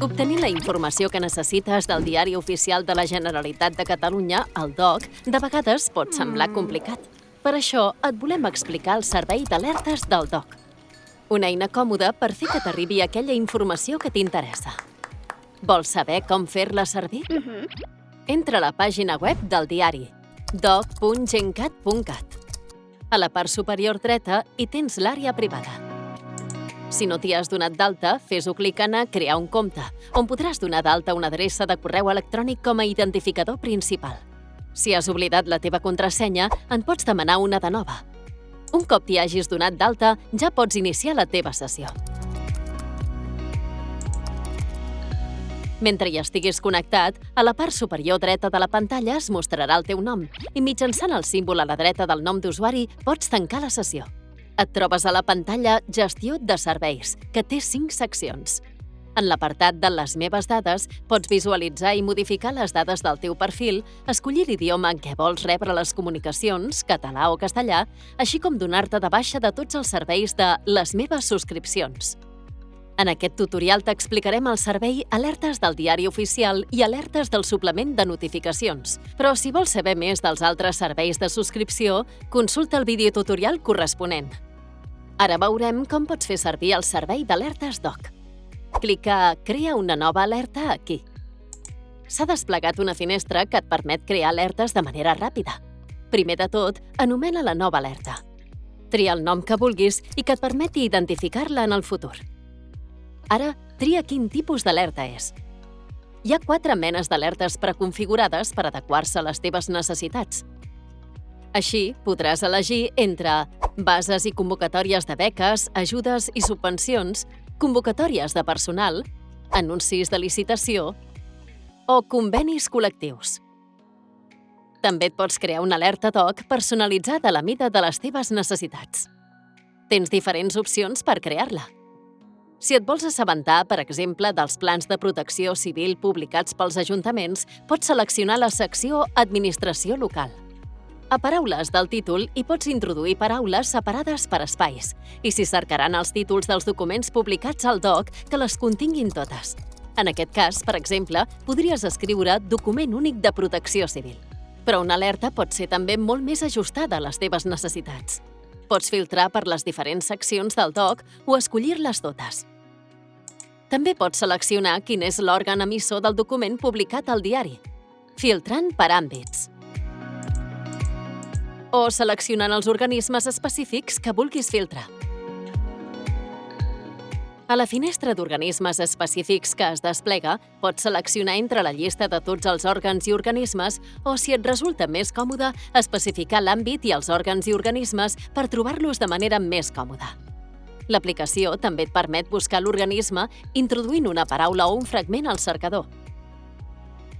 Obtenir la informació que necessites del Diari Oficial de la Generalitat de Catalunya, el DOC, de vegades pot semblar complicat. Per això et volem explicar el servei d'alertes del DOC. Una eina còmoda per fer que t'arribi aquella informació que t'interessa. Vols saber com fer-la servir? Entra a la pàgina web del diari doc.gencat.cat. A la part superior dreta hi tens l'àrea privada. Si no t'hi has donat d'alta, fes-ho clicant a Crear un compte, on podràs donar d'alta una adreça de correu electrònic com a identificador principal. Si has oblidat la teva contrasenya, en pots demanar una de nova. Un cop t'hi hagis donat d'alta, ja pots iniciar la teva sessió. Mentre hi estiguis connectat, a la part superior dreta de la pantalla es mostrarà el teu nom i mitjançant el símbol a la dreta del nom d'usuari pots tancar la sessió. Et trobes a la pantalla Gestió de serveis, que té 5 seccions. En l'apartat de Les meves dades pots visualitzar i modificar les dades del teu perfil, escollir l'idioma en què vols rebre les comunicacions, català o castellà, així com donar-te de baixa de tots els serveis de Les meves subscripcions. En aquest tutorial t'explicarem el servei Alertes del Diari Oficial i Alertes del Suplement de Notificacions. Però si vols saber més dels altres serveis de subscripció, consulta el videotutorial corresponent. Ara veurem com pots fer servir el servei d'alertes DOC. Clica Crea una nova alerta aquí. S'ha desplegat una finestra que et permet crear alertes de manera ràpida. Primer de tot, anomena la nova alerta. Tria el nom que vulguis i que et permeti identificar-la en el futur. Ara, tria quin tipus d'alerta és. Hi ha quatre menes d'alertes preconfigurades per adequar-se a les teves necessitats. Així, podràs elegir entre bases i convocatòries de beques, ajudes i subvencions, convocatòries de personal, anuncis de licitació o convenis col·lectius. També et pots crear una alerta DOC personalitzada a la mida de les teves necessitats. Tens diferents opcions per crear-la. Si et vols assabentar, per exemple, dels plans de protecció civil publicats pels ajuntaments, pots seleccionar la secció Administració local. A paraules del títol hi pots introduir paraules separades per espais i s'hi cercaran els títols dels documents publicats al DOC que les continguin totes. En aquest cas, per exemple, podries escriure Document únic de protecció civil. Però una alerta pot ser també molt més ajustada a les teves necessitats. Pots filtrar per les diferents seccions del DOC o escollir-les totes. També pots seleccionar quin és l'òrgan emissor del document publicat al diari, filtrant per àmbits. O seleccionant els organismes específics que vulguis filtrar. A la finestra d'organismes específics que es desplega, pots seleccionar entre la llista de tots els òrgans i organismes o, si et resulta més còmode, especificar l'àmbit i els òrgans i organismes per trobar-los de manera més còmoda. L'aplicació també et permet buscar l'organisme introduint una paraula o un fragment al cercador.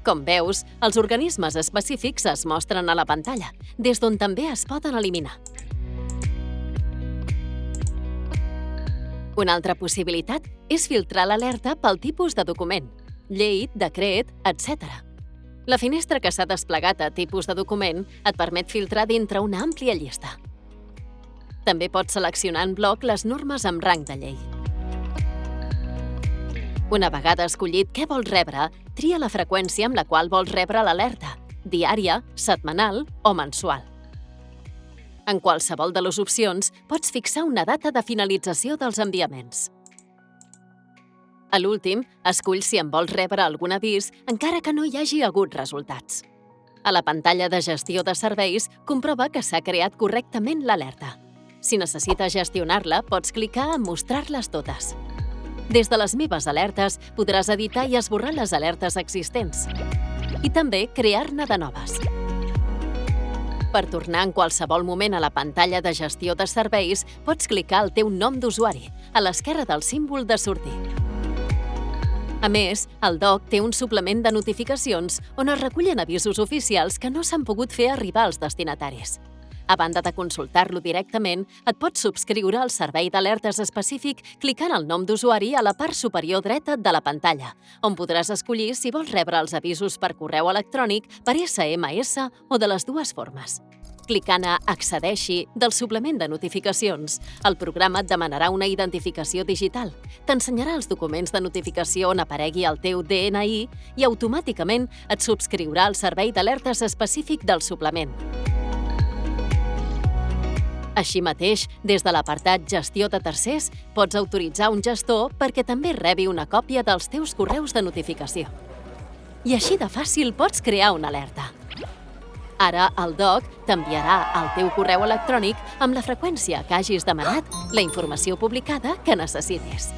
Com veus, els organismes específics es mostren a la pantalla, des d'on també es poden eliminar. Una altra possibilitat és filtrar l'alerta pel tipus de document, llei, decret, etc. La finestra que s'ha desplegat a tipus de document et permet filtrar dintre una àmplia llista. També pots seleccionar en bloc les normes amb rang de llei. Una vegada escollit què vols rebre, tria la freqüència amb la qual vols rebre l'alerta, diària, setmanal o mensual. En qualsevol de les opcions, pots fixar una data de finalització dels enviaments. A l'últim, escull si en vols rebre algun avís encara que no hi hagi hagut resultats. A la pantalla de gestió de serveis, comprova que s'ha creat correctament l'alerta. Si necessites gestionar-la, pots clicar en Mostrar-les totes. Des de les meves alertes podràs editar i esborrar les alertes existents i també crear-ne de noves. Per tornar en qualsevol moment a la pantalla de gestió de serveis, pots clicar el teu nom d'usuari, a l'esquerra del símbol de sortir. A més, el DOC té un suplement de notificacions on es recullen avisos oficials que no s'han pogut fer arribar als destinataris. A banda de consultar-lo directament, et pots subscriure al servei d'alertes específic clicant el nom d'usuari a la part superior dreta de la pantalla, on podràs escollir si vols rebre els avisos per correu electrònic, per SMS o de les dues formes. Clicant a Accedeixi del suplement de notificacions, el programa et demanarà una identificació digital, t'ensenyarà els documents de notificació on aparegui el teu DNI i automàticament et subscriurà al servei d'alertes específic del suplement. Així mateix, des de l'apartat Gestió de tercers, pots autoritzar un gestor perquè també rebi una còpia dels teus correus de notificació. I així de fàcil pots crear una alerta. Ara el DOC t'enviarà al teu correu electrònic amb la freqüència que hagis demanat la informació publicada que necessitis.